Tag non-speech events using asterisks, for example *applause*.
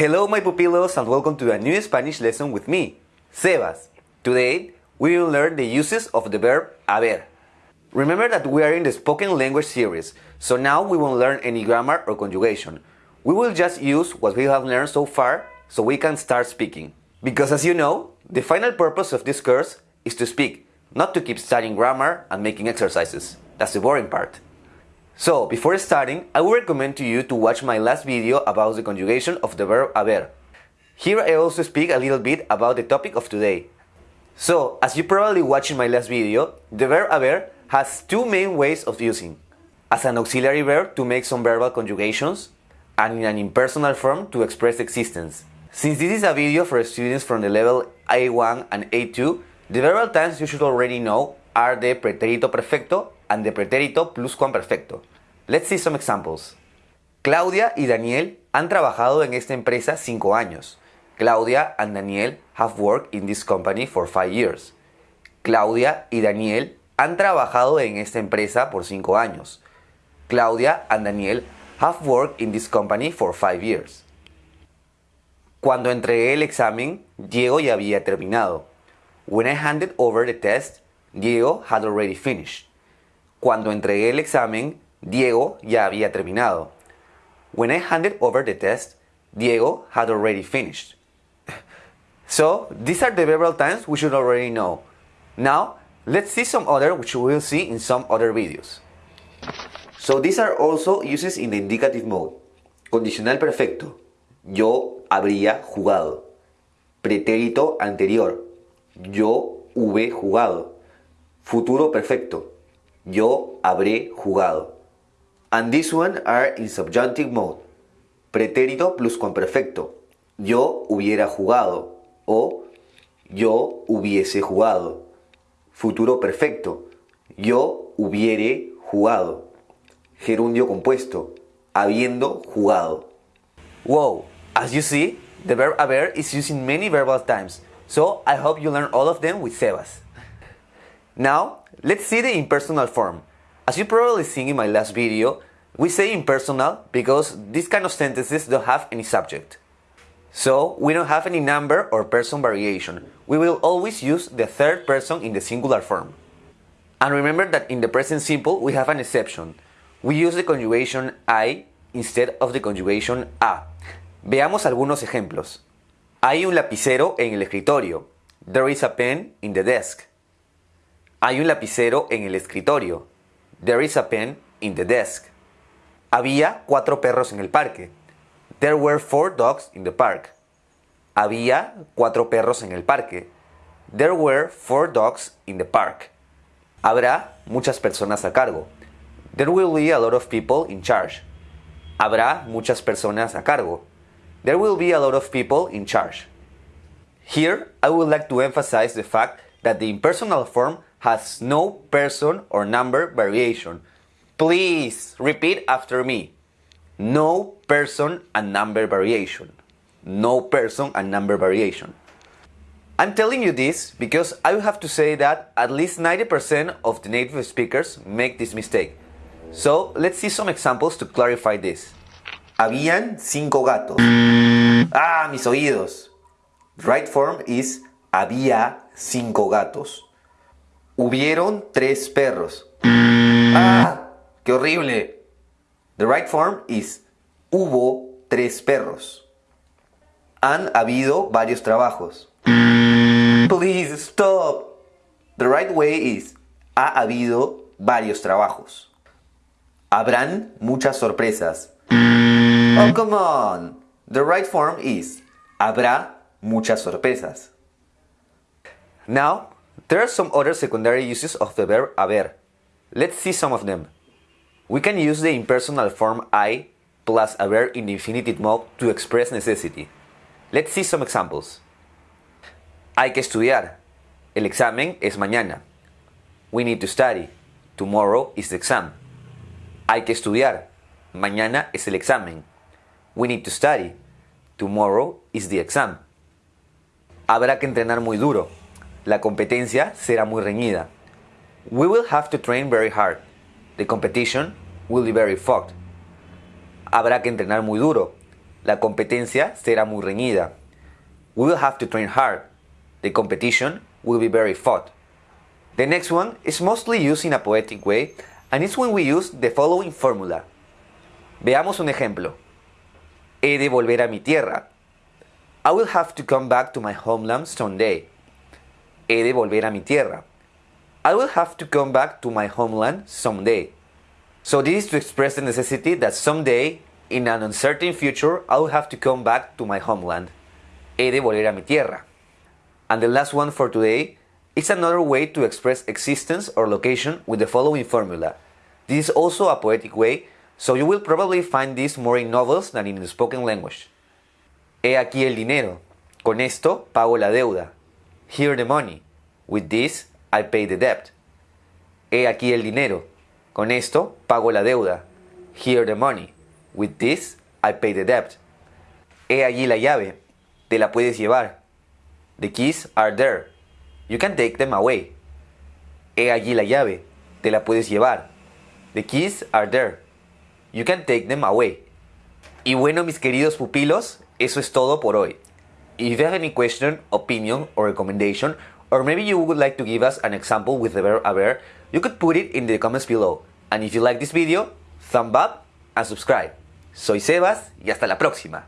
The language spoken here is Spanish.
Hello my pupilos and welcome to a new Spanish lesson with me, Sebas. Today we will learn the uses of the verb haber. Remember that we are in the spoken language series, so now we won't learn any grammar or conjugation. We will just use what we have learned so far so we can start speaking. Because as you know, the final purpose of this course is to speak, not to keep studying grammar and making exercises. That's the boring part. So, before starting, I would recommend to you to watch my last video about the conjugation of the verb haber. Here I also speak a little bit about the topic of today. So, as you probably watched in my last video, the verb haber has two main ways of using. As an auxiliary verb to make some verbal conjugations, and in an impersonal form to express existence. Since this is a video for students from the level A1 and A2, the verbal times you should already know are the pretérito perfecto and the pretérito pluscuamperfecto. Let's see some examples. Claudia y Daniel han trabajado en esta empresa 5 años. Claudia and Daniel have worked in this company for 5 years. Claudia y Daniel han trabajado en esta empresa por 5 años. Claudia and Daniel have worked in this company for 5 years. Cuando entregué el examen, Diego ya había terminado. When I handed over the test, Diego had already finished. Cuando entregué el examen, Diego ya había terminado. When I handed over the test, Diego had already finished. *laughs* So, these are the verbal times we should already know. Now, let's see some other which we will see in some other videos. So, these are also uses in the indicative mode. Condicional perfecto. Yo habría jugado. Pretérito anterior. Yo hube jugado. Futuro perfecto. Yo habré jugado. And this one are in subjunctive mode. Pretérito pluscuamperfecto. Yo hubiera jugado o yo hubiese jugado. Futuro perfecto. Yo hubiere jugado. Gerundio compuesto. Habiendo jugado. Wow, as you see, the verb haber is used in many verbal times, so I hope you learn all of them with Sebas. Now, let's see the impersonal form. As you probably seen in my last video, we say impersonal because these kind of sentences don't have any subject. So, we don't have any number or person variation. We will always use the third person in the singular form. And remember that in the present simple we have an exception. We use the conjugation I instead of the conjugation a. Veamos algunos ejemplos. Hay un lapicero en el escritorio. There is a pen in the desk. Hay un lapicero en el escritorio. There is a pen in the desk. Había cuatro perros en el parque. There were four dogs in the park. Había cuatro perros en el parque. There were four dogs in the park. Habrá muchas personas a cargo. There will be a lot of people in charge. Habrá muchas personas a cargo. There will be a lot of people in charge. Here, I would like to emphasize the fact that the impersonal form has no person or number variation. Please repeat after me. No person and number variation. No person and number variation. I'm telling you this because I have to say that at least 90% of the native speakers make this mistake. So let's see some examples to clarify this. Habían cinco gatos. Ah, mis oídos. Right form is había cinco gatos. Hubieron tres perros. Ah, qué horrible. The right form is hubo tres perros. Han habido varios trabajos. Please stop. The right way is ha habido varios trabajos. Habrán muchas sorpresas. Oh, come on. The right form is habrá muchas sorpresas. Now, there are some other secondary uses of the verb haber. Let's see some of them. We can use the impersonal form I plus verb in the infinitive mode to express necessity. Let's see some examples. Hay que estudiar. El examen es mañana. We need to study. Tomorrow is the exam. Hay que estudiar. Mañana es el examen. We need to study. Tomorrow is the exam. Habrá que entrenar muy duro. La competencia será muy reñida. We will have to train very hard. The competition will be very fucked. Habrá que entrenar muy duro. La competencia será muy reñida. We will have to train hard. The competition will be very fought. The next one is mostly used in a poetic way and it's when we use the following formula. Veamos un ejemplo. He de volver a mi tierra. I will have to come back to my homeland someday. He de volver a mi tierra. I will have to come back to my homeland someday. So this is to express the necessity that someday, in an uncertain future, I will have to come back to my homeland. He de volver a mi tierra. And the last one for today is another way to express existence or location with the following formula. This is also a poetic way, so you will probably find this more in novels than in the spoken language. He aquí el dinero. Con esto pago la deuda. Here the money. With this I pay the debt. He aquí el dinero. Con esto pago la deuda. Here the money. With this I pay the debt. He allí la llave. Te la puedes llevar. The keys are there. You can take them away. He allí la llave. Te la puedes llevar. The keys are there. You can take them away. Y bueno, mis queridos pupilos, eso es todo por hoy. If you have any question, opinion, or recommendation, or maybe you would like to give us an example with the verb haber, you could put it in the comments below. And if you like this video, thumb up and subscribe. Soy Sebas y hasta la próxima.